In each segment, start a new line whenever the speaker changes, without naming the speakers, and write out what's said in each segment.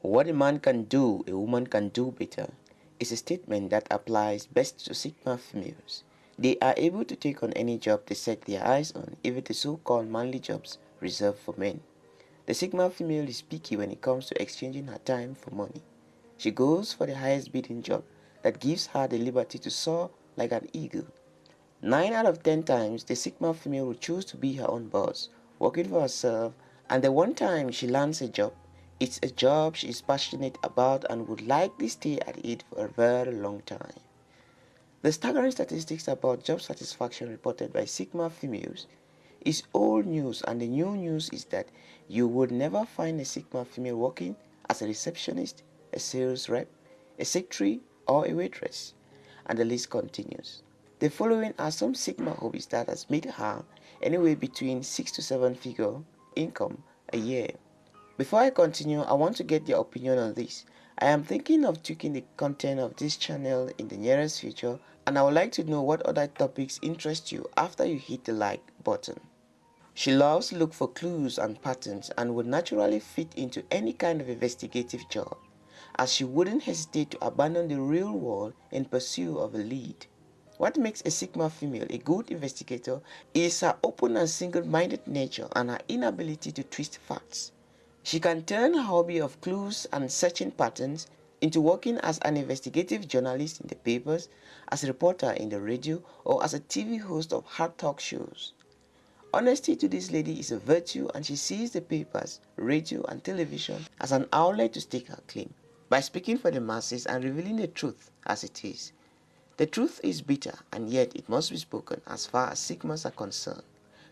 What a man can do, a woman can do better is a statement that applies best to Sigma females. They are able to take on any job they set their eyes on, even the so-called manly jobs reserved for men. The Sigma female is picky when it comes to exchanging her time for money. She goes for the highest bidding job that gives her the liberty to soar like an eagle. 9 out of 10 times, the Sigma female will choose to be her own boss, working for herself, and the one time she lands a job, it's a job she is passionate about and would likely stay at it for a very long time. The staggering statistics about job satisfaction reported by Sigma females is old news and the new news is that you would never find a Sigma female working as a receptionist, a sales rep, a secretary or a waitress. And the list continues. The following are some Sigma hobbies that has made her anywhere between 6 to 7 figure income a year. Before I continue, I want to get your opinion on this. I am thinking of tweaking the content of this channel in the nearest future and I would like to know what other topics interest you after you hit the like button. She loves to look for clues and patterns and would naturally fit into any kind of investigative job as she wouldn't hesitate to abandon the real world in pursuit of a lead. What makes a Sigma female a good investigator is her open and single-minded nature and her inability to twist facts. She can turn her hobby of clues and searching patterns into working as an investigative journalist in the papers, as a reporter in the radio, or as a TV host of hard talk shows. Honesty to this lady is a virtue and she sees the papers, radio and television as an outlet to stake her claim by speaking for the masses and revealing the truth as it is. The truth is bitter and yet it must be spoken as far as Sigmas are concerned.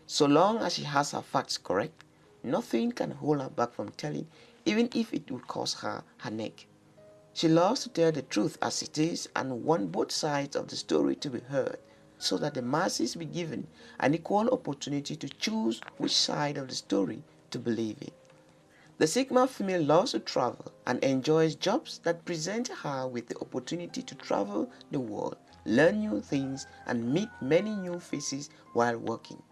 So long as she has her facts correct, Nothing can hold her back from telling, even if it would cost her her neck. She loves to tell the truth as it is and want both sides of the story to be heard so that the masses be given an equal opportunity to choose which side of the story to believe in. The Sigma female loves to travel and enjoys jobs that present her with the opportunity to travel the world, learn new things and meet many new faces while working.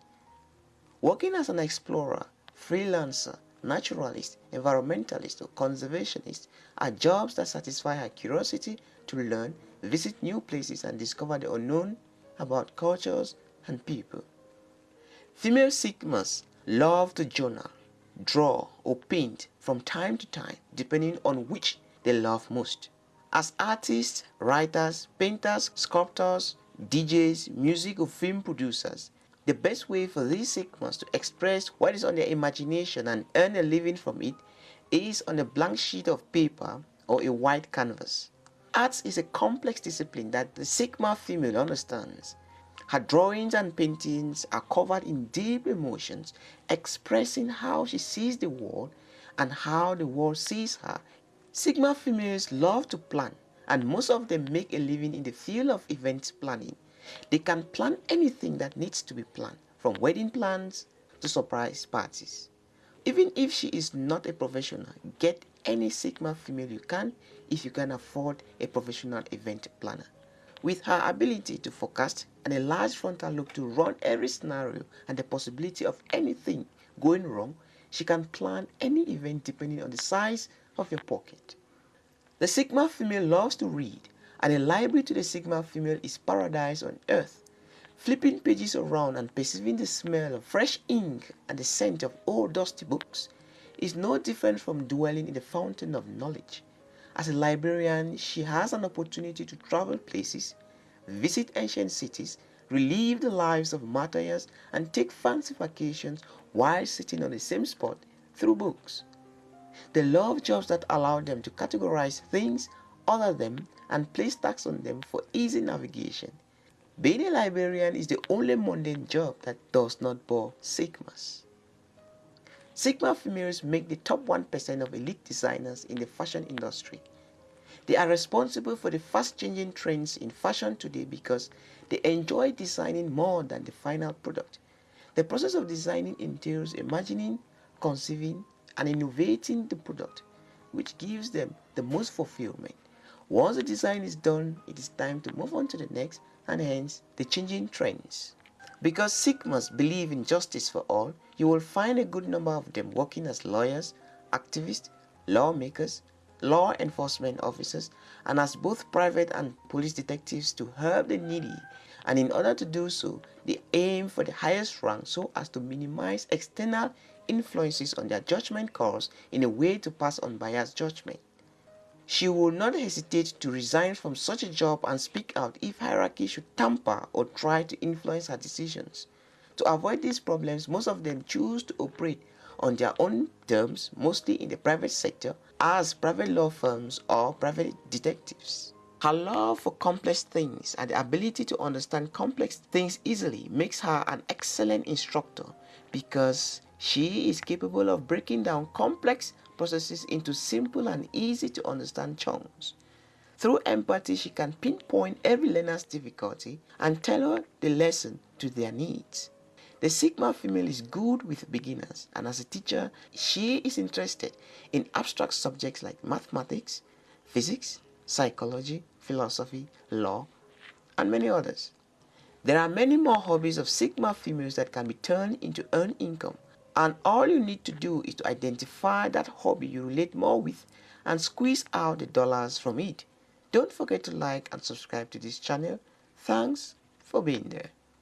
Working as an explorer, freelancer, naturalist, environmentalist, or conservationist are jobs that satisfy her curiosity to learn, visit new places, and discover the unknown about cultures and people. Female Sigmas love to journal, draw, or paint from time to time, depending on which they love most. As artists, writers, painters, sculptors, DJs, music or film producers, the best way for these Sigmas to express what is on their imagination and earn a living from it is on a blank sheet of paper or a white canvas. Arts is a complex discipline that the Sigma female understands. Her drawings and paintings are covered in deep emotions, expressing how she sees the world and how the world sees her. Sigma females love to plan, and most of them make a living in the field of event planning. They can plan anything that needs to be planned, from wedding plans to surprise parties. Even if she is not a professional, get any Sigma female you can if you can afford a professional event planner. With her ability to forecast and a large frontal lobe to run every scenario and the possibility of anything going wrong, she can plan any event depending on the size of your pocket. The Sigma female loves to read and a library to the Sigma female is paradise on earth. Flipping pages around and perceiving the smell of fresh ink and the scent of old dusty books is no different from dwelling in the fountain of knowledge. As a librarian, she has an opportunity to travel places, visit ancient cities, relive the lives of martyrs, and take fancy vacations while sitting on the same spot through books. They love jobs that allow them to categorize things other them and place tags on them for easy navigation. Being a librarian is the only mundane job that does not bore Sigmas. Sigma females make the top 1% of elite designers in the fashion industry. They are responsible for the fast-changing trends in fashion today because they enjoy designing more than the final product. The process of designing entails imagining, conceiving, and innovating the product, which gives them the most fulfillment. Once the design is done, it is time to move on to the next and hence the changing trends. Because Sigmas believe in justice for all, you will find a good number of them working as lawyers, activists, lawmakers, law enforcement officers and as both private and police detectives to help the needy and in order to do so, they aim for the highest rank so as to minimize external influences on their judgment calls in a way to pass on biased judgment. She will not hesitate to resign from such a job and speak out if hierarchy should tamper or try to influence her decisions. To avoid these problems, most of them choose to operate on their own terms, mostly in the private sector, as private law firms or private detectives. Her love for complex things and the ability to understand complex things easily makes her an excellent instructor because she is capable of breaking down complex processes into simple and easy to understand chunks. Through empathy, she can pinpoint every learner's difficulty and tailor the lesson to their needs. The Sigma female is good with beginners and as a teacher, she is interested in abstract subjects like mathematics, physics, psychology, philosophy, law, and many others. There are many more hobbies of Sigma females that can be turned into earned income and all you need to do is to identify that hobby you relate more with and squeeze out the dollars from it. Don't forget to like and subscribe to this channel. Thanks for being there.